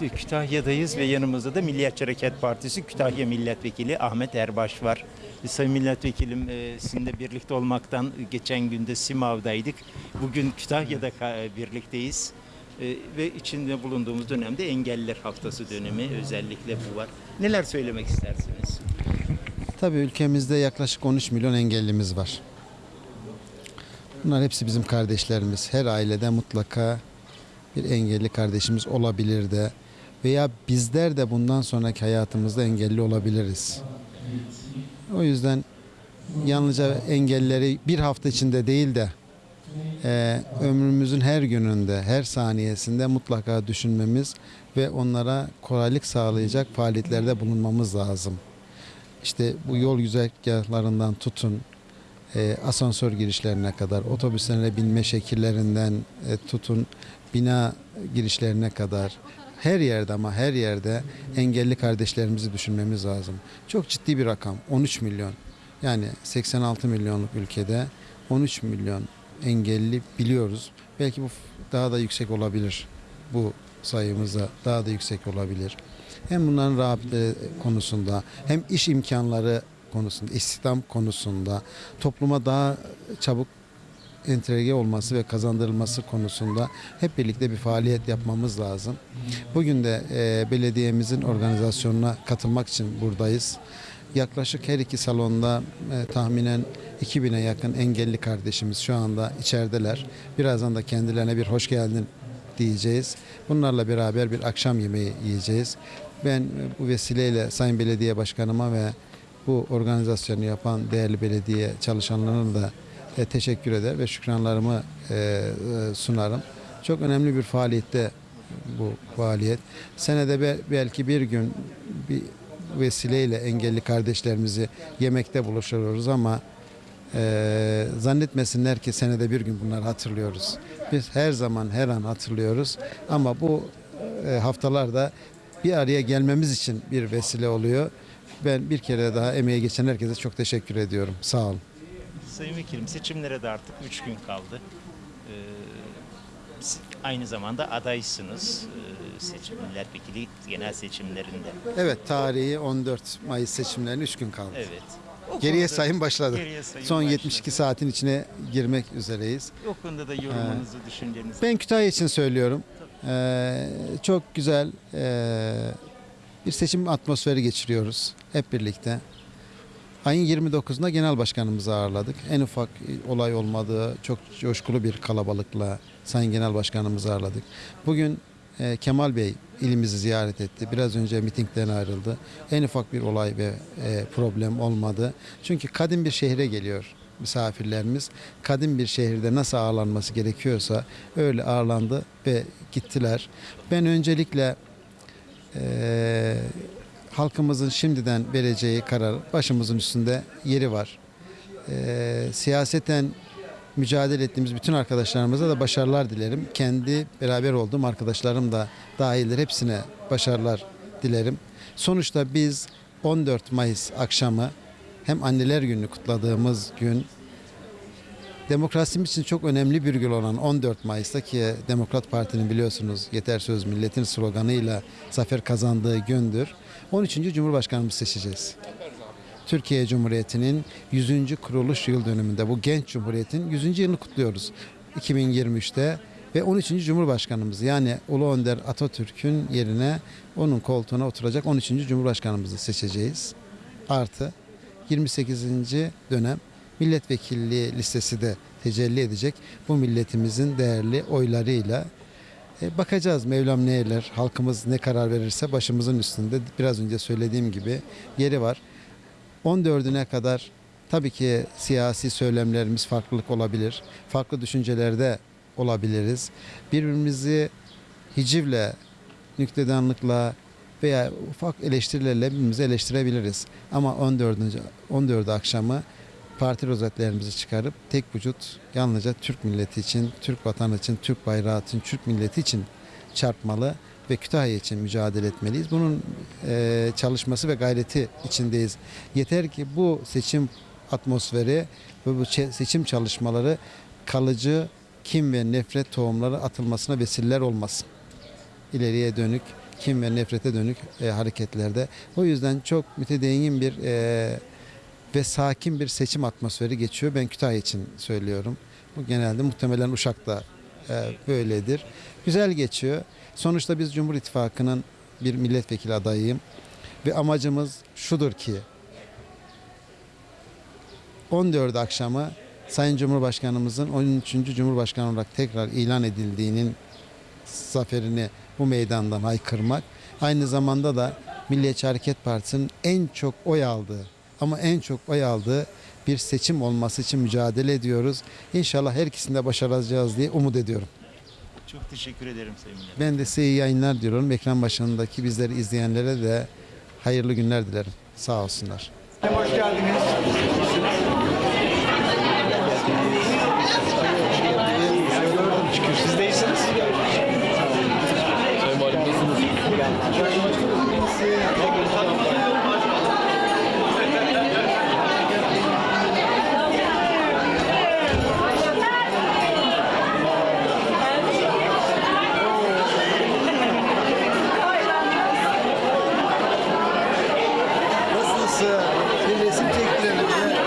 Kütahya'dayız ve yanımızda da Milliyetçi Hareket Partisi Kütahya Milletvekili Ahmet Erbaş var. Sayın Milletvekilim e, sizinle birlikte olmaktan geçen günde Simav'daydık. Bugün Kütahya'da ka- birlikteyiz. E, ve içinde bulunduğumuz dönemde Engelliler Haftası dönemi özellikle bu var. Neler söylemek istersiniz? Tabii ülkemizde yaklaşık 13 milyon engellimiz var. Bunlar hepsi bizim kardeşlerimiz. Her ailede mutlaka bir engelli kardeşimiz olabilir de veya bizler de bundan sonraki hayatımızda engelli olabiliriz. O yüzden yalnızca engelleri bir hafta içinde değil de e, ömrümüzün her gününde, her saniyesinde mutlaka düşünmemiz ve onlara kolaylık sağlayacak faaliyetlerde bulunmamız lazım. İşte bu yol güzergahlarından tutun, e, asansör girişlerine kadar, otobüslerine binme şekillerinden e, tutun, bina girişlerine kadar her yerde ama her yerde engelli kardeşlerimizi düşünmemiz lazım. Çok ciddi bir rakam 13 milyon. Yani 86 milyonluk ülkede 13 milyon engelli biliyoruz. Belki bu daha da yüksek olabilir. Bu sayımızda daha da yüksek olabilir. Hem bunların rağbetleri konusunda hem iş imkanları konusunda, istihdam konusunda topluma daha çabuk entegre olması ve kazandırılması konusunda hep birlikte bir faaliyet yapmamız lazım. Bugün de e, belediyemizin organizasyonuna katılmak için buradayız. Yaklaşık her iki salonda e, tahminen 2000'e yakın engelli kardeşimiz şu anda içerideler. Birazdan da kendilerine bir hoş geldin diyeceğiz. Bunlarla beraber bir akşam yemeği yiyeceğiz. Ben e, bu vesileyle Sayın Belediye Başkanıma ve bu organizasyonu yapan değerli belediye çalışanlarına da e, teşekkür eder ve şükranlarımı e, e, sunarım. Çok önemli bir faaliyette bu faaliyet. Senede be- belki bir gün bir vesileyle engelli kardeşlerimizi yemekte buluşuyoruz ama e, zannetmesinler ki senede bir gün bunları hatırlıyoruz. Biz her zaman her an hatırlıyoruz ama bu e, haftalarda bir araya gelmemiz için bir vesile oluyor. Ben bir kere daha emeği geçen herkese çok teşekkür ediyorum. Sağ olun. Sayın Vekilim seçimlere de artık 3 gün kaldı. Ee, aynı zamanda adaysınız ee, seçim milletvekili genel seçimlerinde. Evet tarihi 14 Mayıs seçimlerine 3 gün kaldı. Evet. O Geriye sayım başladı. Geriye sayım Son başladı. 72 saatin içine girmek üzereyiz. O konuda da yorumunuzu, düşüncenizi. Ben Kütahya için söylüyorum. Ee, çok güzel ee, bir seçim atmosferi geçiriyoruz hep birlikte. Ayın 29'unda genel başkanımızı ağırladık. En ufak olay olmadığı çok coşkulu bir kalabalıkla Sayın Genel Başkanımızı ağırladık. Bugün e, Kemal Bey ilimizi ziyaret etti. Biraz önce mitingden ayrıldı. En ufak bir olay ve e, problem olmadı. Çünkü kadim bir şehre geliyor misafirlerimiz. Kadim bir şehirde nasıl ağırlanması gerekiyorsa öyle ağırlandı ve gittiler. Ben öncelikle e, halkımızın şimdiden vereceği karar başımızın üstünde yeri var. E, siyaseten mücadele ettiğimiz bütün arkadaşlarımıza da başarılar dilerim. Kendi beraber olduğum arkadaşlarım da dahildir. Hepsine başarılar dilerim. Sonuçta biz 14 Mayıs akşamı hem anneler gününü kutladığımız gün demokrasimiz için çok önemli bir gün olan 14 Mayıs'ta ki Demokrat Parti'nin biliyorsunuz yeter söz milletin sloganıyla zafer kazandığı gündür. 13. Cumhurbaşkanımızı seçeceğiz. Türkiye Cumhuriyeti'nin 100. kuruluş yıl dönümünde bu genç cumhuriyetin 100. yılını kutluyoruz. 2023'te ve 13. Cumhurbaşkanımız yani Ulu Önder Atatürk'ün yerine onun koltuğuna oturacak 13. Cumhurbaşkanımızı seçeceğiz. Artı 28. dönem milletvekilliği listesi de tecelli edecek. Bu milletimizin değerli oylarıyla e, bakacağız Mevlam ne eyler, halkımız ne karar verirse başımızın üstünde biraz önce söylediğim gibi yeri var. 14'üne kadar tabii ki siyasi söylemlerimiz farklılık olabilir. Farklı düşüncelerde olabiliriz. Birbirimizi hicivle, nüktedanlıkla veya ufak eleştirilerle birbirimizi eleştirebiliriz. Ama 14. 14 akşamı parti rozetlerimizi çıkarıp tek vücut yalnızca Türk milleti için, Türk vatanı için, Türk bayrağı için, Türk milleti için çarpmalı ve Kütahya için mücadele etmeliyiz. Bunun e, çalışması ve gayreti içindeyiz. Yeter ki bu seçim atmosferi ve bu seçim çalışmaları kalıcı kim ve nefret tohumları atılmasına vesileler olmasın. ileriye dönük, kim ve nefrete dönük e, hareketlerde. O yüzden çok mütedeyyin bir e, ve sakin bir seçim atmosferi geçiyor. Ben Kütahya için söylüyorum. Bu genelde muhtemelen Uşak'ta e, böyledir. Güzel geçiyor. Sonuçta biz Cumhur İttifakı'nın bir milletvekili adayıyım. Ve amacımız şudur ki 14 akşamı Sayın Cumhurbaşkanımızın 13. Cumhurbaşkanı olarak tekrar ilan edildiğinin zaferini bu meydandan haykırmak. Aynı zamanda da Milliyetçi Hareket Partisi'nin en çok oy aldığı ama en çok oy aldığı bir seçim olması için mücadele ediyoruz. İnşallah her ikisini de başaracağız diye umut ediyorum. Çok teşekkür ederim Sayın Milletvekili. Ben de size iyi yayınlar diyorum. Ekran başındaki bizleri izleyenlere de hayırlı günler dilerim. Sağ olsunlar. Hoş geldiniz.